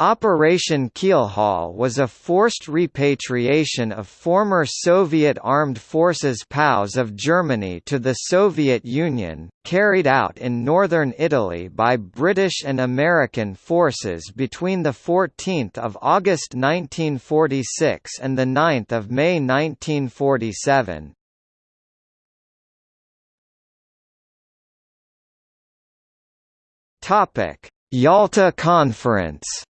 Operation Keelhaul was a forced repatriation of former Soviet Armed Forces POWs of Germany to the Soviet Union, carried out in northern Italy by British and American forces between 14 August 1946 and 9 May 1947. Yalta Conference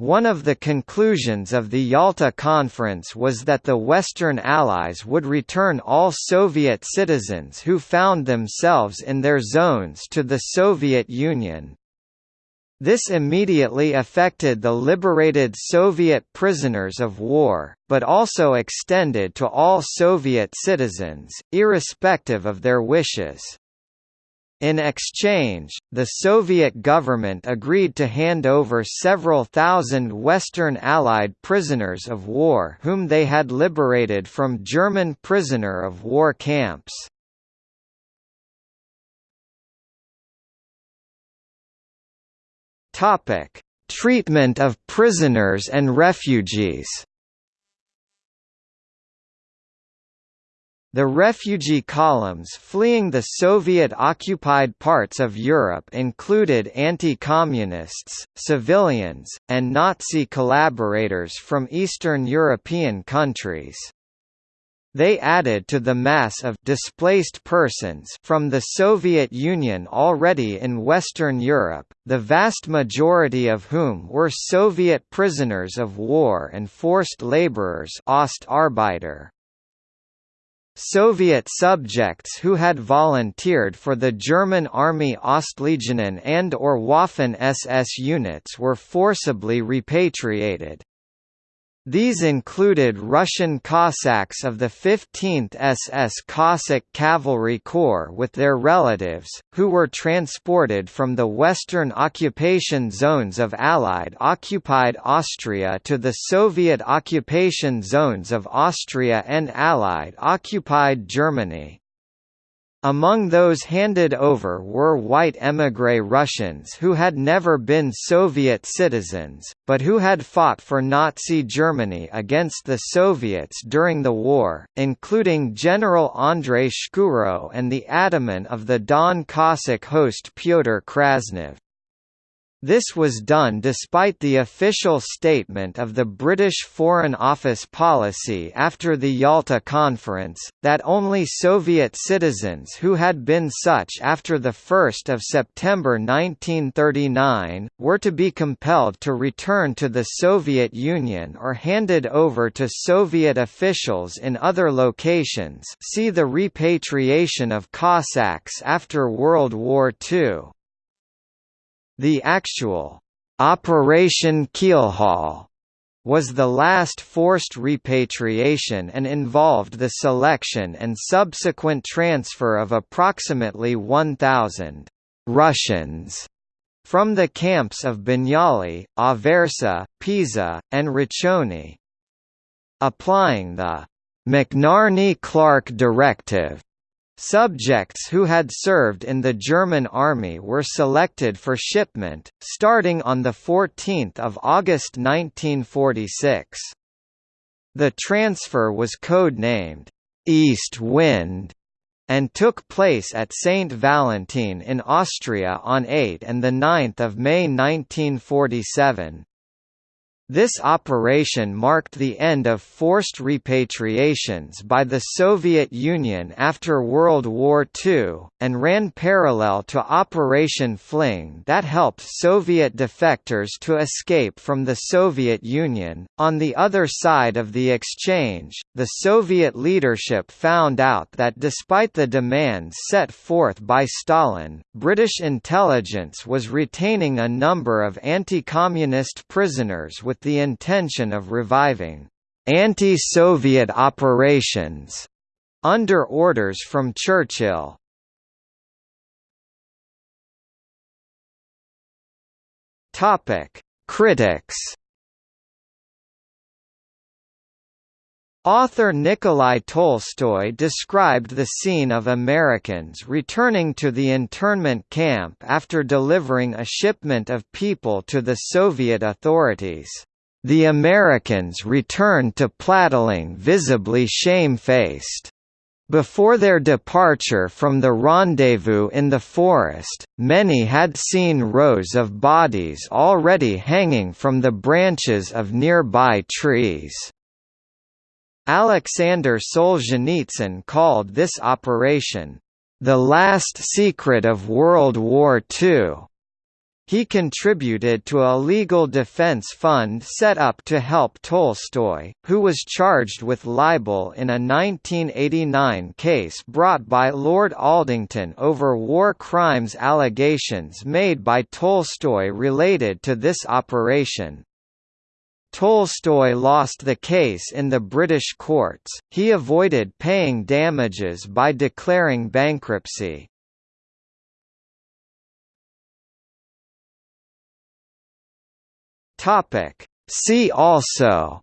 One of the conclusions of the Yalta Conference was that the Western Allies would return all Soviet citizens who found themselves in their zones to the Soviet Union. This immediately affected the liberated Soviet prisoners of war, but also extended to all Soviet citizens, irrespective of their wishes. In exchange, the Soviet government agreed to hand over several thousand Western Allied prisoners of war whom they had liberated from German prisoner of war camps. Treatment of prisoners and refugees The refugee columns fleeing the Soviet-occupied parts of Europe included anti-communists, civilians, and Nazi collaborators from Eastern European countries. They added to the mass of displaced persons from the Soviet Union already in Western Europe, the vast majority of whom were Soviet prisoners of war and forced laborers Ostarbeiter. Soviet subjects who had volunteered for the German Army Ostlegionen and or Waffen-SS units were forcibly repatriated. These included Russian Cossacks of the 15th SS Cossack Cavalry Corps with their relatives, who were transported from the western occupation zones of Allied-occupied Austria to the Soviet occupation zones of Austria and Allied-occupied Germany. Among those handed over were white émigré Russians who had never been Soviet citizens, but who had fought for Nazi Germany against the Soviets during the war, including General Andrei Shkuro and the ataman of the Don Cossack host Pyotr Krasnov. This was done despite the official statement of the British Foreign Office policy after the Yalta Conference, that only Soviet citizens who had been such after 1 September 1939, were to be compelled to return to the Soviet Union or handed over to Soviet officials in other locations see the repatriation of Cossacks after World War II. The actual Operation Keelhaul was the last forced repatriation and involved the selection and subsequent transfer of approximately 1,000 Russians from the camps of Bagnoli, Aversa, Pisa, and Riccione. Applying the McNarney-Clark Directive Subjects who had served in the German army were selected for shipment, starting on 14 August 1946. The transfer was code-named, "'East Wind' and took place at St. Valentin in Austria on 8 and 9 May 1947. This operation marked the end of forced repatriations by the Soviet Union after World War II, and ran parallel to Operation Fling that helped Soviet defectors to escape from the Soviet Union. On the other side of the exchange, the Soviet leadership found out that despite the demands set forth by Stalin, British intelligence was retaining a number of anti-communist prisoners with the intention of reviving anti-Soviet operations under orders from Churchill. Topic: Critics Author Nikolai Tolstoy described the scene of Americans returning to the internment camp after delivering a shipment of people to the Soviet authorities. The Americans returned to Plattling visibly shamefaced. Before their departure from the rendezvous in the forest, many had seen rows of bodies already hanging from the branches of nearby trees. Alexander Solzhenitsyn called this operation, "...the last secret of World War II." He contributed to a legal defense fund set up to help Tolstoy, who was charged with libel in a 1989 case brought by Lord Aldington over war crimes allegations made by Tolstoy related to this operation. Tolstoy lost the case in the British courts, he avoided paying damages by declaring bankruptcy. See also.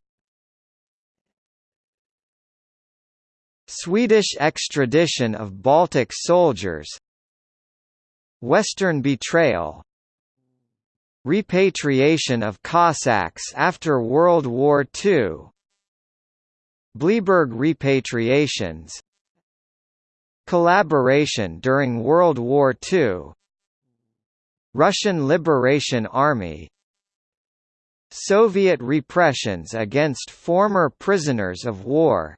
Swedish extradition of Baltic soldiers. Western betrayal. Repatriation of Cossacks after World War II Bleiburg repatriations. Collaboration during World War II Russian Liberation Army Soviet repressions against former prisoners of war.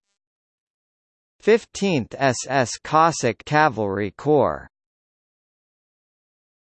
15th SS Cossack Cavalry Corps